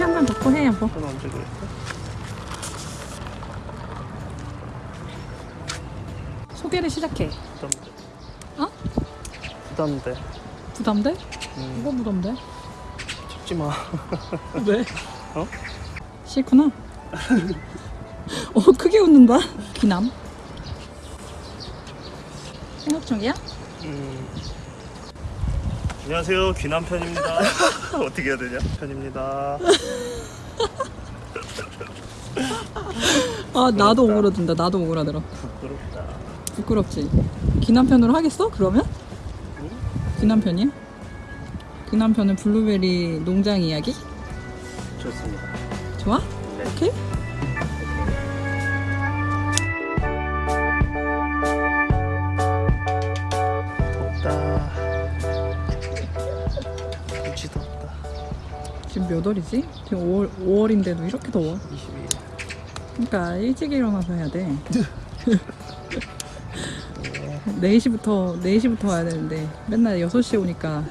하나만 덮고 해 여보 그건 언제 그랬어? 소개를 시작해 부담돼. 어? 부담돼. 부담돼? 음, 뭐가 부담돼? 찍지 마. 왜? 어? 싫구나 어 크게 웃는다 귀남 생각 중이야? 음. 안녕하세요. 귀남 편입니다. 어떻게 해야 되냐? 편입니다. 아 나도 오그라든다 나도 오그라들어 부끄럽다. 부끄럽지 귀남편으로 하겠어 그러면? 응? 귀남편이야? 귀남편은 블루베리 농장 이야기? 좋습니다. 좋아? 네. 오케이? 지금 몇 월이지? 지금 5월, 5월인데도 이렇게 더워 22일. 그러니까 일찍 일어나서 해야 돼 4시부터 4시부터 와야 되는데 맨날 6시에 오니까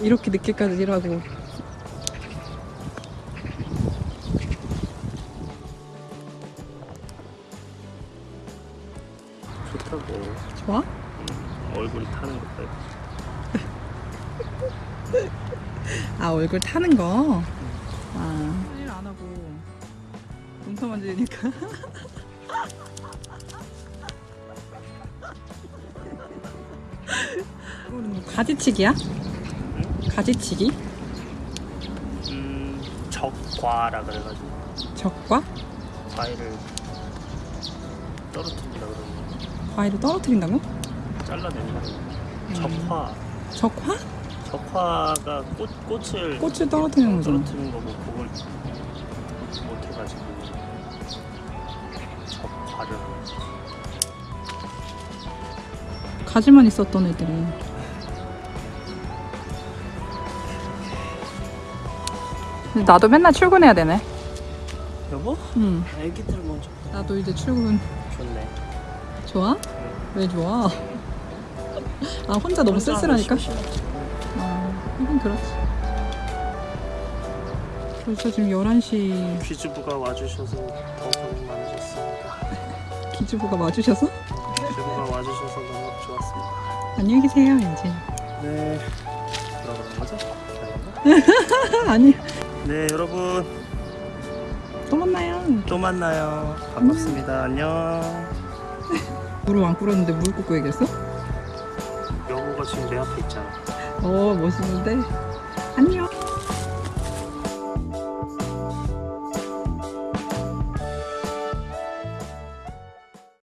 이렇게 늦게까지 일하고 좋다고. 좋아? 얼굴이 타는 것 봐. 아 얼굴 타는 거? 아일안 하고 눈터 만지니까 이거는 뭐 가지치기야? 가지치기? 음, 적과라 그래가지고 적과? 과일을 떨어뜨린다 그러면 과일을 떨어뜨린다고? 잘라내는 거. 적화. 적화? 적화가 꽃 꽃을 꽃을 떨어뜨리는 거잖아 떨어뜨리는 거고 그걸 못 해가지고 적화를 하는 거지. 가지만 있었던 애들이 나도 맨날 출근해야 되네 여보? 응 애기들 먼저 나도 이제 출근 좋네. 좋아? 왜 좋아? 아 혼자 너무 쓸쓸하니까? 하긴 그렇지 벌써 지금 11시 퀴즈부가 와주셔서 더 고생 많으셨습니다. 기주부가 와주셔서 퀴즈부가 와주셔서 너무 좋았습니다. 안녕히 계세요 이제 네. 들어가는 거죠? 아니 네 여러분 또 만나요 또 만나요. 반갑습니다. 안녕. 무릎 안 꿇었는데 무릎 꿇고 얘기했어? 여보가 지금 내 앞에 있잖아. 어 멋있는데? 안녕